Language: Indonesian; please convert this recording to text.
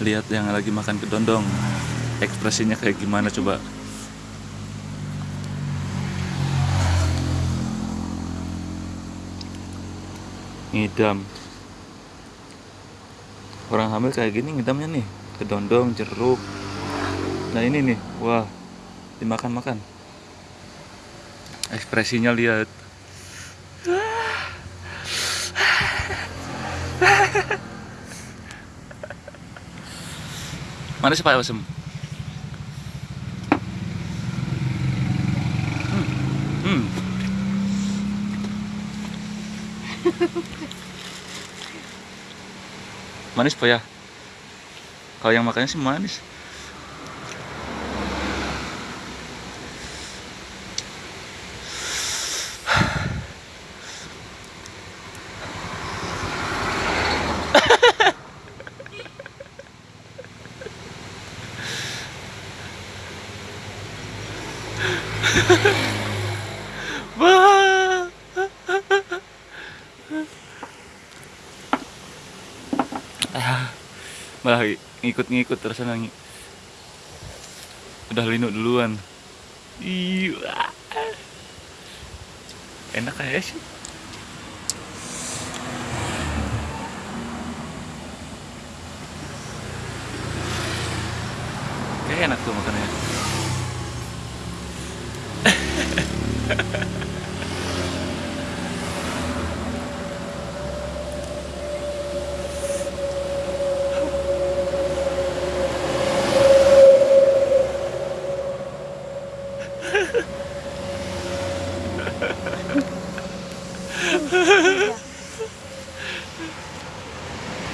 lihat yang lagi makan kedondong. Ekspresinya kayak gimana coba? Ngidam. Orang hamil kayak gini ngidamnya nih. Kedondong jeruk. Nah ini nih. Wah dimakan-makan. Ekspresinya lihat mana sih Pak Wasem? Hmm. Hmm. manis Pak ya? Kalau yang makannya sih manis. Wah. Ah, malah ngikut-ngikut terus nangi. Udah linu duluan. Iya. Enak kayak sih. Kayak enak tuh makannya. Yeah.